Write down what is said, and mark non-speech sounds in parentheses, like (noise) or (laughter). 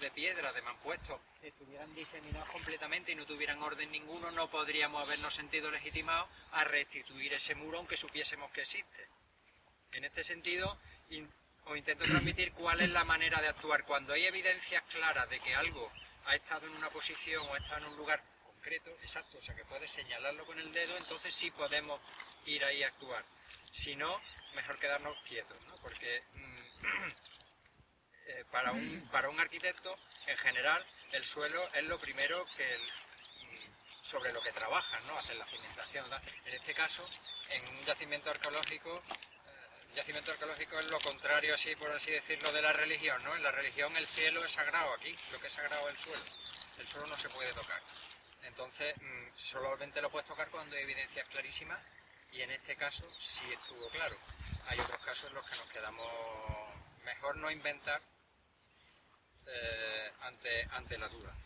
de piedra, de mampuestos, estuvieran diseminados completamente y no tuvieran orden ninguno, no podríamos habernos sentido legitimados a restituir ese muro aunque supiésemos que existe. En este sentido, os intento transmitir cuál es la manera de actuar. Cuando hay evidencias claras de que algo ha estado en una posición o ha estado en un lugar concreto, exacto, o sea que puedes señalarlo con el dedo, entonces sí podemos ir ahí a actuar. Si no, mejor quedarnos quietos, ¿no? Porque mm, (clears throat) para, un, arquitecto, en general, el suelo es lo primero que mm, sobre lo que trabajan, ¿no? Hacer la cimentación. En este caso, en un yacimiento arqueológico, eh, yacimiento arqueológico es lo contrario, así por así decirlo, de la religión. En la religión el cielo es sagrado, aquí lo que es sagrado es el suelo. El suelo no se puede tocar. Entonces, mm, solamente lo puedes tocar cuando hay evidencias clarísimas y en este caso sí estuvo claro. Hay otros casos en los que nos quedamos mejor no inventar eh, ante, ante la duda.